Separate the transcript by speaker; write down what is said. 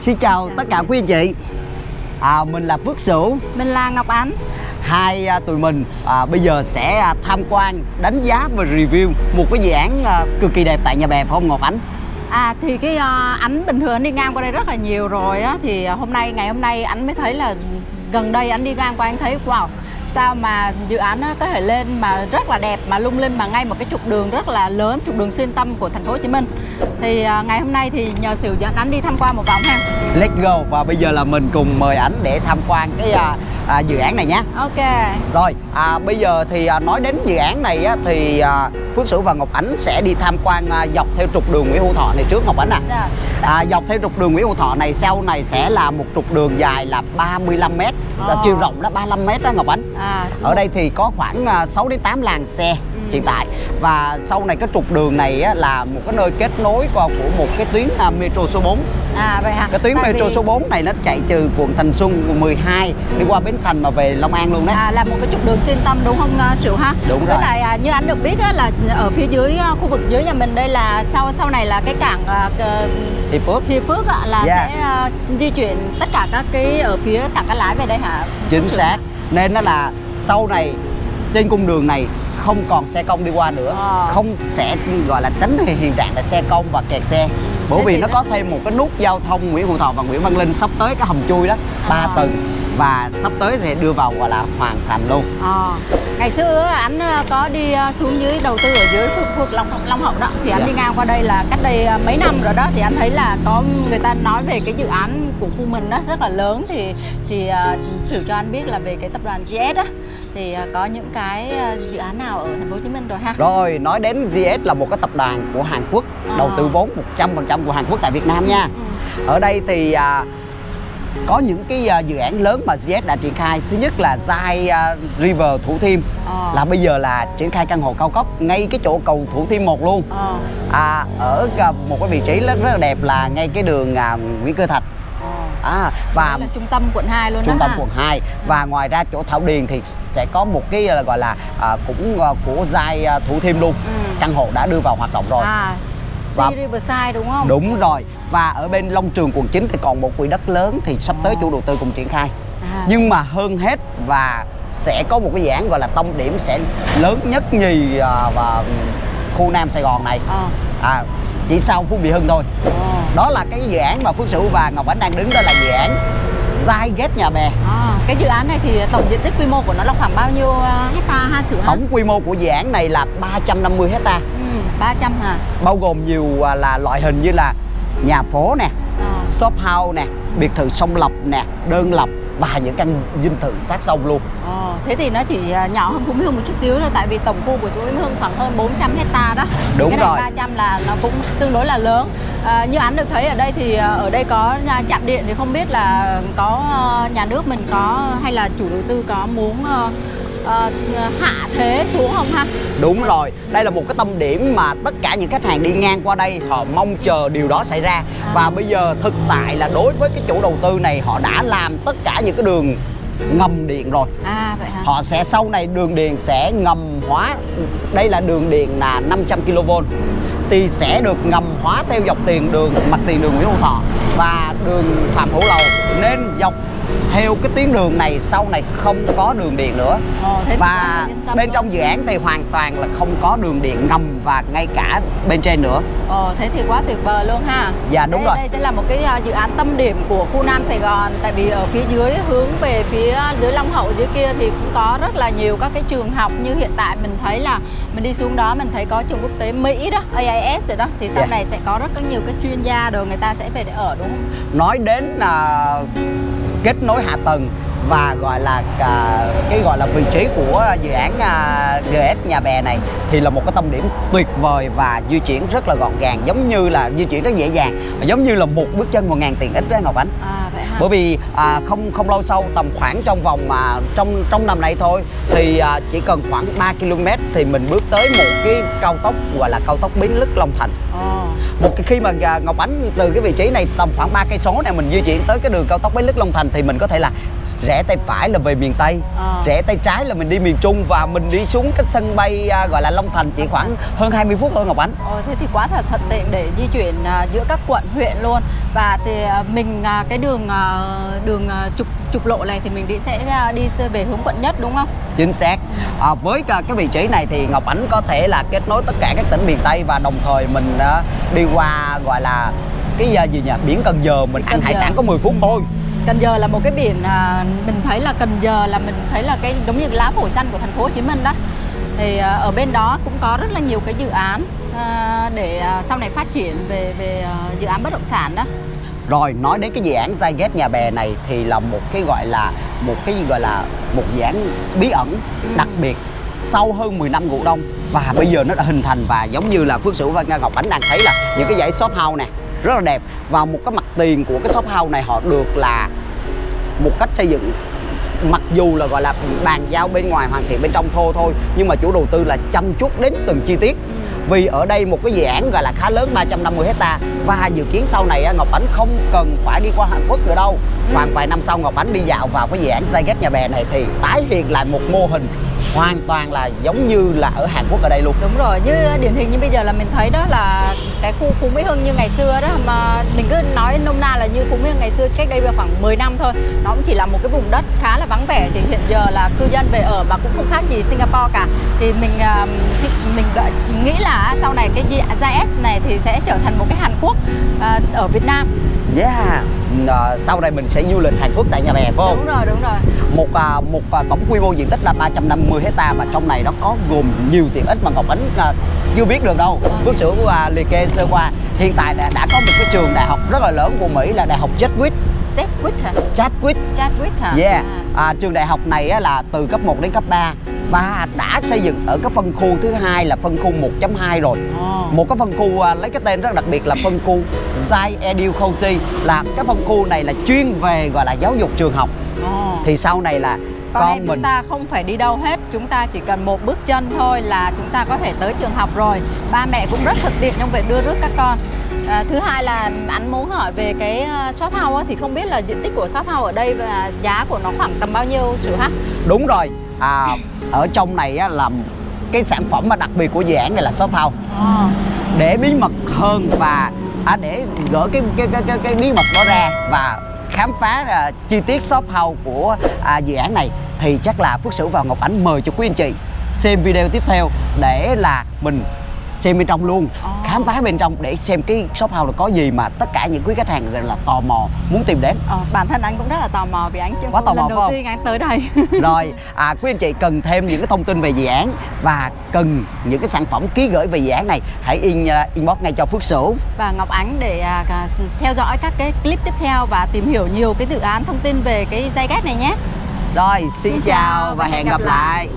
Speaker 1: Xin chào
Speaker 2: Chào
Speaker 1: tất cả quý anh chị. À, Mình là Phước Sửu.
Speaker 2: Mình là Ngọc Ánh.
Speaker 1: Hai à, tụi mình à, bây giờ sẽ à, tham quan, đánh giá và review Một cái dự án à, cực kỳ đẹp tại nhà bè phải không Ngọc Ánh?
Speaker 2: À thì cái uh, ánh bình thường anh đi ngang qua đây rất là nhiều rồi á. Thì uh, hôm nay, ngày hôm nay anh mới thấy là gần đây anh đi ngang qua anh thấy wow Sao mà dự án nó có thể lên mà rất là đẹp mà lung linh mà ngay một cái trục đường rất là lớn Trục đường xuyên tâm của thành phố Hồ Chí Minh. Thì uh, ngày hôm nay thì nhờ sự dẫn anh đi tham quan một vòng ha.
Speaker 1: Let's go. Và bây giờ là mình cùng mời ảnh để tham quan cái à, à, dự án này nhé.
Speaker 2: Ok.
Speaker 1: Rồi à, bây giờ thì à, nói đến dự án này á, thì à, Phước Sửu và Ngọc Ánh sẽ đi tham quan à, dọc theo trục đường Nguyễn Hữu Thọ này trước Ngọc Ánh à.
Speaker 2: Dạ.
Speaker 1: à Dọc theo trục đường Nguyễn Hữu Thọ này sau này sẽ là một trục đường dài là 35 m là
Speaker 2: Ồ.
Speaker 1: chiều rộng đó 35 m đó Ngọc Ánh
Speaker 2: à,
Speaker 1: Ở đây thì có khoảng à, 6 đến 8 làn xe
Speaker 2: Ừ.
Speaker 1: hiện tại và sau này cái trục đường này á, là một cái nơi kết nối của một cái tuyến à, metro số 4
Speaker 2: À vậy hả?
Speaker 1: cái tuyến
Speaker 2: Tại
Speaker 1: metro
Speaker 2: vì-
Speaker 1: số 4 này nó chạy từ quận Thành Xuân quận 12 đi qua Bến Thành mà về Long An luôn đấy
Speaker 2: À, là một cái trục đường xuyên tâm đúng không Sửu ha?
Speaker 1: Đúng
Speaker 2: Với
Speaker 1: rồi.
Speaker 2: lại à, như anh được biết á, là ở phía dưới à, khu vực dưới nhà mình đây là sau sau này là cái cảng à,
Speaker 1: Hiệp Phước
Speaker 2: Hiệp Phước á, là
Speaker 1: Yeah.
Speaker 2: sẽ à, di chuyển tất cả các cái ở phía cảng Cát Lái về đây hả?
Speaker 1: chính xác nên nó là sau này trên cung đường này không còn xe công đi qua nữa.
Speaker 2: Ờ.
Speaker 1: không sẽ gọi là tránh hiện hiện trạng là xe công và kẹt xe. Bởi
Speaker 2: Thế
Speaker 1: vì nó
Speaker 2: nó-
Speaker 1: có thêm một cái nút giao thông Nguyễn Hữu Thọ và Nguyễn Văn Linh sắp tới cái hầm chui đó. Ba
Speaker 2: À.
Speaker 1: tầng và sắp tới thì đưa vào gọi là hoàn thành luôn
Speaker 2: Ờ. Ngày xưa anh à, có đi à, xuống dưới đầu tư ở dưới khu vực Long Long Hậu đó thì anh
Speaker 1: Dạ.
Speaker 2: đi ngang qua đây là cách đây à, mấy năm rồi đó thì anh thấy là có người ta nói về cái dự án của khu mình đó rất là lớn thì thì à, sử cho anh biết là về cái tập đoàn GS á thì à, có những cái à, dự án nào ở thành phố Hồ Chí Minh rồi ha.
Speaker 1: rồi nói đến GS là một cái tập đoàn của Hàn Quốc
Speaker 2: À.
Speaker 1: đầu tư vốn 100% của Hàn Quốc tại Việt Nam nha
Speaker 2: Ừ.
Speaker 1: ở đây thì à, có những cái à, dự án lớn mà GS đã triển khai thứ nhất là Zai à, River Thủ Thiêm
Speaker 2: Ờ.
Speaker 1: là bây giờ là triển khai căn hộ cao cấp ngay cái chỗ cầu Thủ Thiêm 1 luôn
Speaker 2: Ờ.
Speaker 1: à, ở cả một cái vị trí rất, rất là đẹp là ngay cái đường à, Nguyễn Cơ Thạch
Speaker 2: Ờ.
Speaker 1: à, và
Speaker 2: Đây là trung tâm quận 2 luôn
Speaker 1: trung tâm
Speaker 2: ha.
Speaker 1: quận 2 và ngoài ra chỗ Thảo Điền thì sẽ có một cái à, gọi là à, cũng à, của Zai à, Thủ Thiêm luôn
Speaker 2: Ừ.
Speaker 1: căn hộ đã đưa vào hoạt động rồi
Speaker 2: À,
Speaker 1: Và-
Speaker 2: Riverside đúng không?
Speaker 1: đúng rồi và ở bên Long Trường quận 9 thì còn một quỹ đất lớn thì sắp tới
Speaker 2: Ờ.
Speaker 1: chủ đầu tư cùng triển khai
Speaker 2: À.
Speaker 1: nhưng mà hơn hết và sẽ có một cái dự án gọi là tâm điểm sẽ lớn nhất nhì à, và khu Nam Sài Gòn này
Speaker 2: Ờ.
Speaker 1: à, chỉ sau Phú Mỹ Hưng thôi
Speaker 2: Ờ.
Speaker 1: đó là cái dự án mà Phước Sửu và Ngọc Ánh đang đứng đó là dự án Zai Gate Nhà Bè
Speaker 2: À, cái dự án này thì tổng diện tích quy mô của nó là khoảng bao nhiêu uh, hecta ha Sửu
Speaker 1: tổng quy mô của dự án này là 350 hecta
Speaker 2: Ừ, 300 hả?
Speaker 1: bao gồm nhiều à, là loại hình như là nhà phố nè
Speaker 2: Ờ.
Speaker 1: shop house nè biệt thự song lập nè đơn lập và những căn dinh thự sát sông luôn
Speaker 2: Ờ, thế thì nó chỉ à, nhỏ hơn Phú Mỹ Hưng một chút xíu thôi tại vì tổng khu của Phú Mỹ Hưng khoảng hơn 400 hecta đó.
Speaker 1: Đúng
Speaker 2: cái
Speaker 1: rồi.
Speaker 2: 300 là nó cũng tương đối là lớn. À, như anh được thấy ở đây thì à, ở đây có chạm điện thì không biết là có à, nhà nước mình có hay là chủ đầu tư có muốn à, à, hạ thế xuống không ha?
Speaker 1: Đúng rồi, đây là một cái tâm điểm mà tất cả những khách hàng đi ngang qua đây họ mong chờ điều đó xảy ra. Và bây giờ thực tại là đối với cái chủ đầu tư này họ đã làm tất cả những cái đường ngầm điện rồi.
Speaker 2: À vậy hả?
Speaker 1: Họ sẽ sau này đường điện sẽ ngầm hóa. Đây là đường điện là 500 kV Thì sẽ được ngầm hóa theo dọc tiền đường mặt tiền đường Nguyễn Hữu Thọ Và đường Phạm Hữu Lầu. Nên dọc theo cái tuyến đường này sau này không có đường điện nữa
Speaker 2: Ồ, thế thì
Speaker 1: và
Speaker 2: là
Speaker 1: bên
Speaker 2: luôn.
Speaker 1: trong dự án thì hoàn toàn là không có đường điện ngầm và ngay cả bên trên nữa
Speaker 2: Ồ, thế thì quá tuyệt vời luôn ha.
Speaker 1: Dạ, đúng
Speaker 2: đây,
Speaker 1: rồi.
Speaker 2: Đây sẽ là một cái à, dự án tâm điểm của khu Nam Sài Gòn tại vì ở phía dưới hướng về phía dưới Long Hậu dưới kia thì cũng có rất là nhiều các cái trường học như hiện tại mình thấy là mình đi xuống đó mình thấy có trường quốc tế Mỹ đó, AIS rồi đó thì sau
Speaker 1: Dạ.
Speaker 2: này sẽ có rất có nhiều cái chuyên gia rồi người ta sẽ về để ở đúng không?
Speaker 1: nói đến là kết nối hạ tầng và gọi là à, cái gọi là vị trí của dự án à, GS Nhà Bè này thì là một cái tâm điểm tuyệt vời và di chuyển rất là gọn gàng giống như là di chuyển rất dễ dàng giống như là một bước chân một ngàn tiền ít đó Ngọc Ánh.
Speaker 2: À vậy
Speaker 1: bởi vì à, không không lâu sau tầm khoảng trong vòng mà trong trong năm nay thôi thì à, chỉ cần khoảng 3 km thì mình bước tới một cái cao tốc gọi là cao tốc Bến Lức Long Thành.
Speaker 2: Ồ.
Speaker 1: một cái khi mà à, Ngọc Ánh từ cái vị trí này tầm khoảng 3 cây số này mình di chuyển tới cái đường cao tốc Bến Lức Long Thành thì mình có thể là rẽ tay phải là về miền Tây
Speaker 2: Ờ.
Speaker 1: rẽ tay trái là mình đi miền Trung và mình đi xuống cái sân bay à, gọi là Long Thành chỉ khoảng hơn 20 phút thôi Ngọc Ánh
Speaker 2: Ồ, thế thì quá thật thuận tiện để di chuyển à, giữa các quận huyện luôn và thì à, mình à, cái đường à, đường à, trục trục lộ này thì mình đi sẽ à, đi về hướng quận nhất đúng không?
Speaker 1: chính xác à, với cái vị trí này thì Ngọc Ánh có thể là kết nối tất cả các tỉnh miền Tây và đồng thời mình à, đi qua gọi là cái à, gì nhỉ biển Cần Giờ mình ăn
Speaker 2: Cần
Speaker 1: hải
Speaker 2: Giờ.
Speaker 1: sản có 10 phút
Speaker 2: Ừ.
Speaker 1: thôi
Speaker 2: Cần Giờ là một cái biển à, mình thấy là Cần Giờ là mình thấy là cái giống như lá phổi xanh của thành phố Hồ Chí Minh đó. Thì à, ở bên đó cũng có rất là nhiều cái dự án à, để à, sau này phát triển về về à, dự án bất động sản đó.
Speaker 1: Rồi nói đến cái dự án Zyget nhà bè này thì là một cái gọi là một cái gì gọi là một dự án bí ẩn
Speaker 2: Ừ.
Speaker 1: đặc biệt sau hơn 10 năm ngủ đông và bây giờ nó đã hình thành và giống như là Phước Sửu và Nga Ngọc Ánh đang thấy là những cái dãy shop house nè rất là đẹp. Và một cái mặt tiền của cái shop house này họ được là một cách xây dựng, mặc dù là gọi là bàn giao bên ngoài hoàn thiện bên trong thô thôi, nhưng mà chủ đầu tư là chăm chút đến từng chi tiết. Vì ở đây một cái dự án gọi là khá lớn 350 hecta và dự kiến sau này Ngọc Ánh không cần phải đi qua Hàn Quốc nữa đâu. Khoảng vài năm sau Ngọc Ánh đi dạo vào cái dự án Zyget nhà bè này thì tái hiện lại một mô hình hoàn toàn là giống như là ở Hàn Quốc ở đây luôn.
Speaker 2: Đúng rồi, như điển hình như bây giờ là mình thấy đó là cái khu Phú Mỹ Hưng như ngày xưa đó mà mình cứ nói nôm na là như Phú Mỹ Hưng ngày xưa cách đây khoảng 10 năm thôi. Nó cũng chỉ là một cái vùng đất khá là vắng vẻ thì hiện giờ là cư dân về ở mà cũng không khác gì Singapore cả. Thì mình mình đợi- nghĩ là sau này cái GIS này thì sẽ trở thành một cái Hàn Quốc ờ, ở Việt Nam.
Speaker 1: Yeah à, sau này mình sẽ du lịch Hàn Quốc tại nhà bè phải không?
Speaker 2: Đúng rồi, đúng rồi
Speaker 1: một à, một à, tổng quy mô diện tích là 350 hecta và trong này nó có gồm nhiều tiện ích mà Ngọc Ánh à, chưa biết được đâu. Phước Sửu à, liệt kê sơ qua. Hiện tại đã, đã có một cái trường đại học rất là lớn của Mỹ là Đại học Chadwick.
Speaker 2: Sedgwick hả?
Speaker 1: Chadwick.
Speaker 2: Chadwick hả?
Speaker 1: Yeah.
Speaker 2: À.
Speaker 1: À, trường đại học này á, là từ cấp 1 đến cấp 3 và đã xây dựng ở cái phân khu thứ hai là phân khu 1.2 rồi.
Speaker 2: Ồ.
Speaker 1: Một cái phân khu à, lấy cái tên rất đặc biệt là phân khu Zai Edu County là cái phân khu này là chuyên về gọi là giáo dục trường học.
Speaker 2: Ồ.
Speaker 1: Thì sau này là
Speaker 2: con,
Speaker 1: con
Speaker 2: em
Speaker 1: mình
Speaker 2: chúng ta không phải đi đâu hết chúng ta chỉ cần một bước chân thôi là chúng ta có thể tới trường học rồi ba mẹ cũng rất thuận tiện trong việc đưa rước các con à, thứ hai là anh muốn hỏi về cái ờ, shop house á, thì không biết là diện tích của shop house ở đây và giá của nó khoảng tầm bao nhiêu sự hả
Speaker 1: đúng rồi à, ở trong này á, là cái sản phẩm mà đặc biệt của dự án này là shop house
Speaker 2: Ồ.
Speaker 1: để bí mật hơn và à, để gỡ cái cái, cái cái cái bí mật đó ra và khám phá à, chi tiết shop house của à, dự án này thì chắc là Phước Sửu và Ngọc Ánh mời cho quý anh chị xem video tiếp theo để là mình xem bên trong luôn.
Speaker 2: Ồ.
Speaker 1: khám phá bên trong để xem cái shop house là có gì mà tất cả những quý khách hàng gọi là tò mò muốn tìm đến.
Speaker 2: Ờ, bản thân anh cũng rất là tò mò vì anh chưa
Speaker 1: Quá tò mò
Speaker 2: lần đầu
Speaker 1: không?
Speaker 2: tiên anh tới đây.
Speaker 1: Rồi à, quý anh chị cần thêm những cái thông tin về dự án và cần những cái sản phẩm ký gửi về dự án này hãy in uh, inbox ngay cho Phước Sửu.
Speaker 2: Và Ngọc Ánh để cả- theo dõi các cái clip tiếp theo và tìm hiểu nhiều cái dự án thông tin về cái dây gas này nhé.
Speaker 1: Rồi xin,
Speaker 2: Xin
Speaker 1: chào
Speaker 2: chào
Speaker 1: và hẹn gặp lại